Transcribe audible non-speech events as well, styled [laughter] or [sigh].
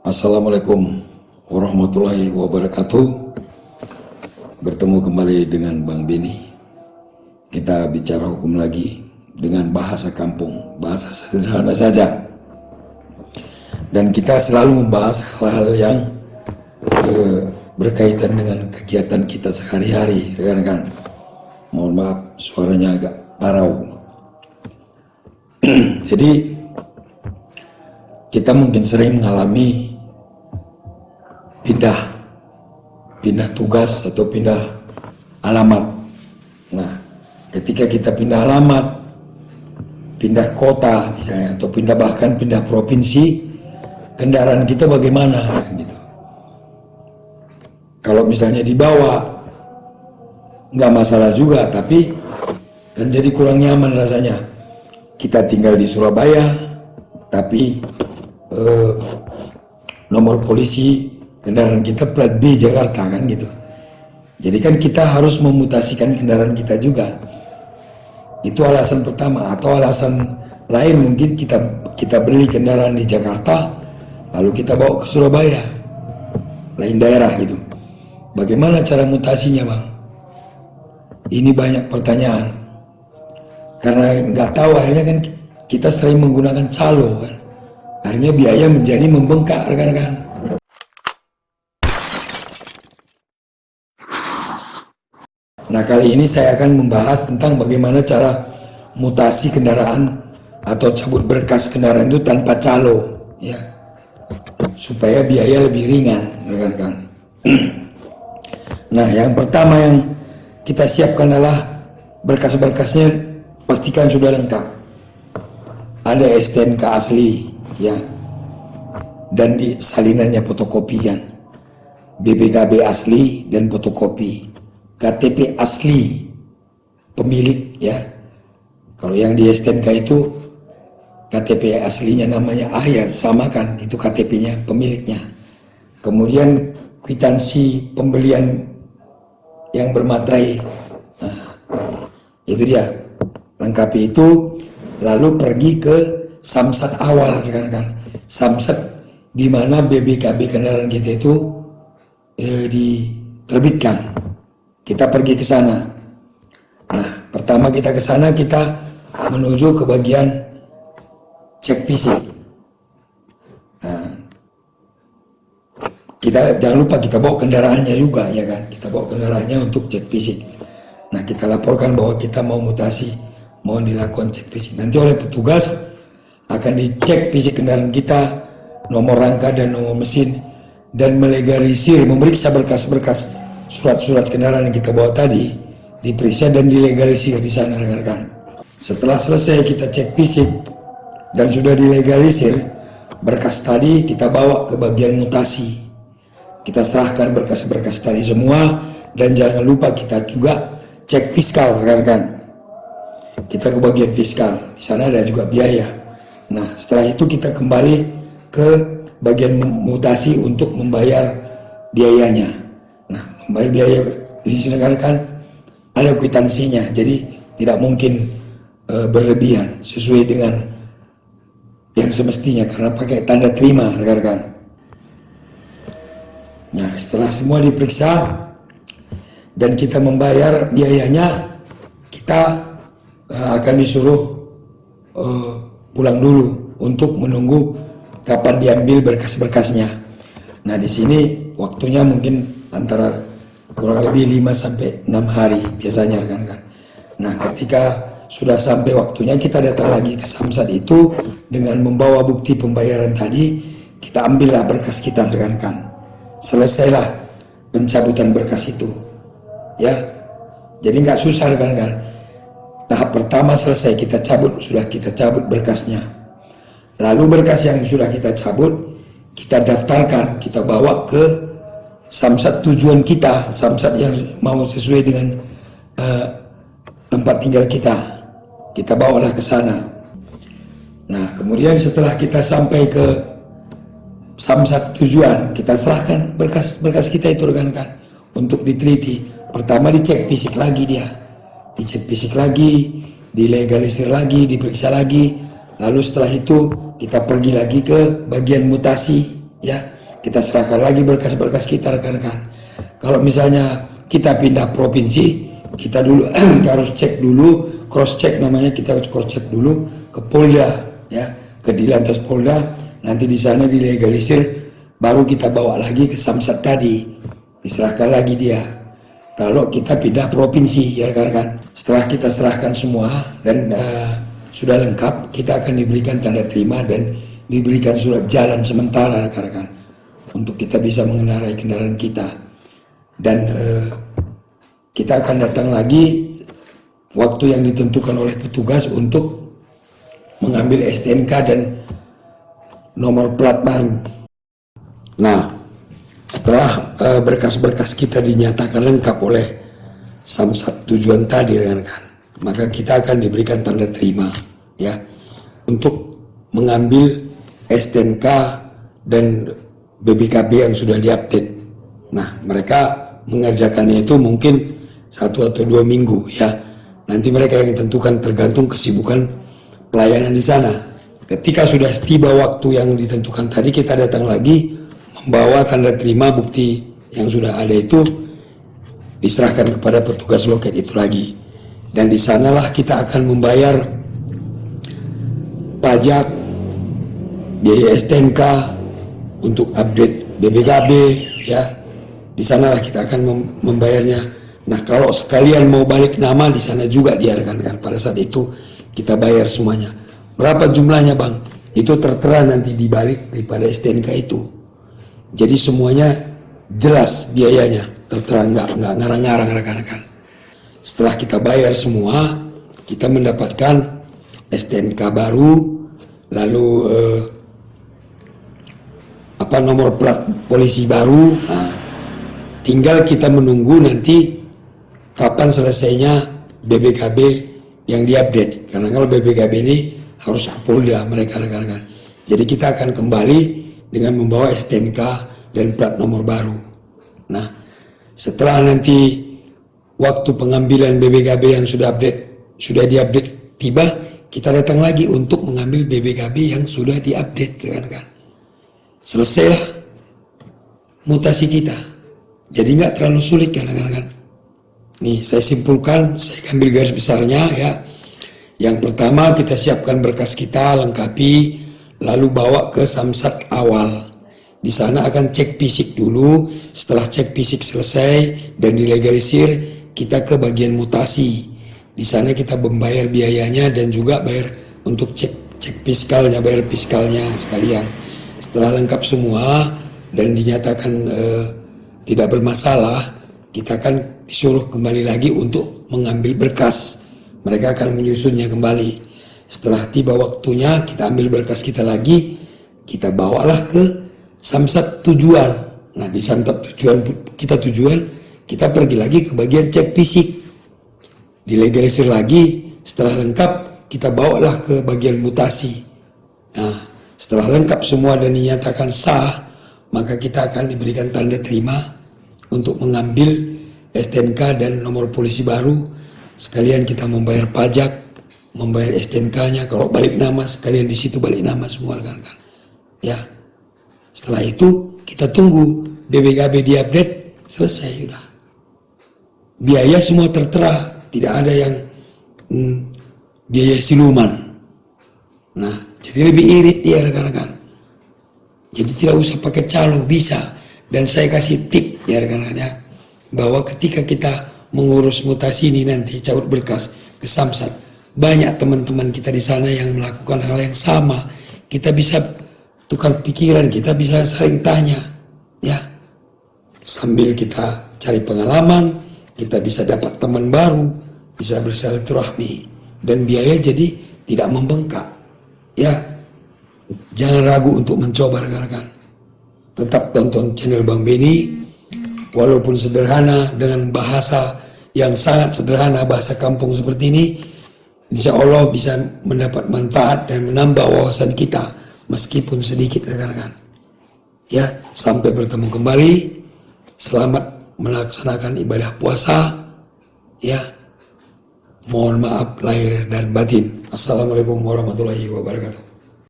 Assalamualaikum warahmatullahi wabarakatuh. Bertemu kembali dengan Bang Beni. Kita bicara hukum lagi dengan bahasa kampung Bahasa sederhana saja. Dan kita selalu membahas hal-hal yang eh, berkaitan dengan kegiatan kita sehari-hari Rekan-rekan. Mohon maaf suaranya agak parau. [clears throat] Jadi kita mungkin sering mengalami pindah pindah tugas atau pindah alamat. Nah ketika kita pindah alamat pindah kota misalnya atau pindah bahkan pindah provinsi kendaraan kita bagaimana gitu. Kalau misalnya dibawa nggak masalah juga tapi kan jadi kurang nyaman rasanya. Kita tinggal di Surabaya tapi eh, nomor polisi kendaraan kita plat B Jakarta kan gitu. Jadi kan kita harus memutasikan kendaraan kita juga. Itu alasan pertama. Atau alasan lain mungkin kita kita beli kendaraan di Jakarta lalu kita bawa ke Surabaya. Lain daerah itu bagaimana cara mutasinya bang? Ini banyak pertanyaan. Karena nggak tahu akhirnya kan kita sering menggunakan calo kan. Akhirnya biaya menjadi membengkak rekan-rekan. Nah kali ini saya akan membahas tentang bagaimana cara mutasi kendaraan atau cabut berkas kendaraan itu tanpa calo ya supaya biaya lebih ringan rekan-rekan. [clears throat] nah yang pertama yang kita siapkan adalah berkas-berkasnya pastikan sudah lengkap. Ada STNK asli, ya dan di salinannya fotokopian BPKB asli dan fotokopi KTP asli pemilik ya. Kalau yang di STNK itu KTP aslinya namanya A ya sama kan? Itu KTP-nya pemiliknya. Kemudian kwitansi pembelian yang bermaterai. Nah, itu dia. Lengkapi itu lalu pergi ke samsat awal rekan-rekan. Samsat di mana BBKB kendaraan kita itu eh, diterbitkan kita pergi ke sana. Nah pertama kita ke sana kita menuju ke bagian cek fisik. Nah, kita jangan lupa kita bawa kendaraannya juga ya kan? Kita bawa kendaraannya untuk cek fisik. Nah kita laporkan bahwa kita mau mutasi mohon dilakukan cek fisik. Nanti oleh petugas akan dicek fisik kendaraan kita, nomor rangka dan nomor mesin, dan melegalisir, memeriksa berkas-berkas surat-surat kendaraan yang kita bawa tadi, diperiksa dan dilegalisir di sana rekan-rekan. Setelah selesai kita cek fisik dan sudah dilegalisir, berkas tadi kita bawa ke bagian mutasi. Kita serahkan berkas-berkas tadi semua dan jangan lupa kita juga cek fiskal rekan-rekan. Kita ke bagian fiskal, di sana ada juga biaya Nah, setelah itu kita kembali ke bagian mutasi untuk membayar biayanya. Nah, membayar biaya di kan ada kwitansinya, jadi tidak mungkin e, berlebihan sesuai dengan yang semestinya karena pakai tanda terima rekan-rekan. Nah, setelah semua diperiksa dan kita membayar biayanya, kita e, akan disuruh e, pulang dulu untuk menunggu kapan diambil berkas-berkasnya. Nah, di sini waktunya mungkin antara kurang lebih 5 sampai 6 hari biasanya rekan-rekan. Nah, ketika sudah sampai waktunya kita datang lagi ke Samsat itu dengan membawa bukti pembayaran tadi, kita ambillah berkas kita rekan-rekan. Selesailah pencabutan berkas itu. Ya. Jadi nggak susah rekan-rekan Tahap pertama selesai kita cabut, sudah kita cabut berkasnya. Lalu berkas yang sudah kita cabut, kita daftarkan, kita bawa ke samsat tujuan kita, samsat yang mau sesuai dengan uh, tempat tinggal kita. Kita bawalah ke sana. Nah, kemudian setelah kita sampai ke samsat tujuan, kita serahkan berkas-berkas kita itu rekan-rekan untuk diteliti. Pertama dicek fisik lagi dia dicek fisik lagi, dilegalisir lagi, diperiksa lagi. Lalu setelah itu kita pergi lagi ke bagian mutasi ya kita serahkan lagi berkas-berkas kita rekan-rekan. Kalau misalnya kita pindah provinsi kita dulu [clears throat] kita harus cek dulu cross check namanya kita harus cross check dulu ke Polda ya ke di lantas Polda. Nanti di sana dilegalisir baru kita bawa lagi ke Samsat tadi. Diserahkan lagi dia. Kalau kita pindah provinsi ya rekan-rekan. Setelah kita serahkan semua dan uh, sudah lengkap kita akan diberikan tanda terima dan diberikan surat jalan sementara rekan-rekan untuk kita bisa mengendarai kendaraan kita dan uh, kita akan datang lagi waktu yang ditentukan oleh petugas untuk mengambil STNK dan nomor plat baru. Nah, setelah eh, berkas-berkas uh, kita dinyatakan lengkap oleh samsat tujuan tadi rekan-rekan, maka kita akan diberikan tanda terima ya untuk mengambil STNK dan BBKB yang sudah diupdate. Nah, mereka mengerjakannya itu mungkin satu atau dua minggu ya. Nanti mereka yang tentukan tergantung kesibukan pelayanan di sana. Ketika sudah tiba waktu yang ditentukan tadi kita datang lagi membawa tanda terima bukti yang sudah ada itu diserahkan kepada petugas loket itu lagi. Dan di sanalah kita akan membayar pajak, biaya STNK untuk update BBKB ya di sanalah kita akan membayarnya. Nah kalau sekalian mau balik nama di sana juga diarahkan kan pada saat itu kita bayar semuanya. Berapa jumlahnya bang? Itu tertera nanti dibalik daripada STNK itu. Jadi semuanya jelas biayanya tertera nggak nggak ngarang-ngarang rekan-rekan. Setelah kita bayar semua, kita mendapatkan STNK baru, lalu eh, apa nomor plat polisi baru. Nah, Tinggal kita menunggu nanti kapan selesainya BBKB yang diupdate. Karena kalau BBKB ini harus ke Polda mereka rekan-rekan. Jadi kita akan kembali dengan membawa STNK dan plat nomor baru. Nah, setelah nanti waktu pengambilan BBKB yang sudah update sudah diupdate tiba, kita datang lagi untuk mengambil BBKB yang sudah diupdate rekan-rekan. Selesailah mutasi kita. Jadi nggak terlalu sulit kan rekan-rekan. Nih saya simpulkan, saya ambil garis besarnya ya. Yang pertama kita siapkan berkas kita, lengkapi, lalu bawa ke samsat awal. Di sana akan cek fisik dulu, setelah cek fisik selesai dan dilegalisir, kita ke bagian mutasi. Di sana kita membayar biayanya dan juga bayar untuk cek cek fiskalnya, bayar fiskalnya sekalian. Setelah lengkap semua dan dinyatakan eh, tidak bermasalah, kita akan disuruh kembali lagi untuk mengambil berkas. Mereka akan menyusunnya kembali. Setelah tiba waktunya, kita ambil berkas kita lagi, kita bawalah ke samsat tujuan. Nah, di samsat tujuan kita tujuan, kita pergi lagi ke bagian cek fisik. Dilegalisir lagi, setelah lengkap, kita bawalah ke bagian mutasi. Nah, setelah lengkap semua dan dinyatakan sah, maka kita akan diberikan tanda terima untuk mengambil STNK dan nomor polisi baru. Sekalian kita membayar pajak membayar STNK-nya kalau balik nama sekalian di situ balik nama semua rekan-rekan. Ya. Setelah itu kita tunggu BBKB diupdate selesai sudah. Biaya semua tertera tidak ada yang hmm, biaya siluman. Nah jadi lebih irit dia rekan-rekan jadi tidak usah pakai calo bisa dan saya kasih tip ya rekan-rekan bahwa ketika kita mengurus mutasi ini nanti cabut berkas ke Samsat, banyak teman-teman kita di sana yang melakukan hal yang sama. Kita bisa tukar pikiran, kita bisa saling tanya, ya. Sambil kita cari pengalaman, kita bisa dapat teman baru, bisa bersilaturahmi dan biaya jadi tidak membengkak. Ya, jangan ragu untuk mencoba rekan-rekan. Tetap tonton channel Bang Beni walaupun sederhana dengan bahasa yang sangat sederhana bahasa kampung seperti ini. Insya Allah bisa mendapat manfaat dan menambah wawasan kita meskipun sedikit rekan-rekan. Ya sampai bertemu kembali. Selamat melaksanakan ibadah puasa. Ya mohon maaf lahir dan batin. Assalamualaikum warahmatullahi wabarakatuh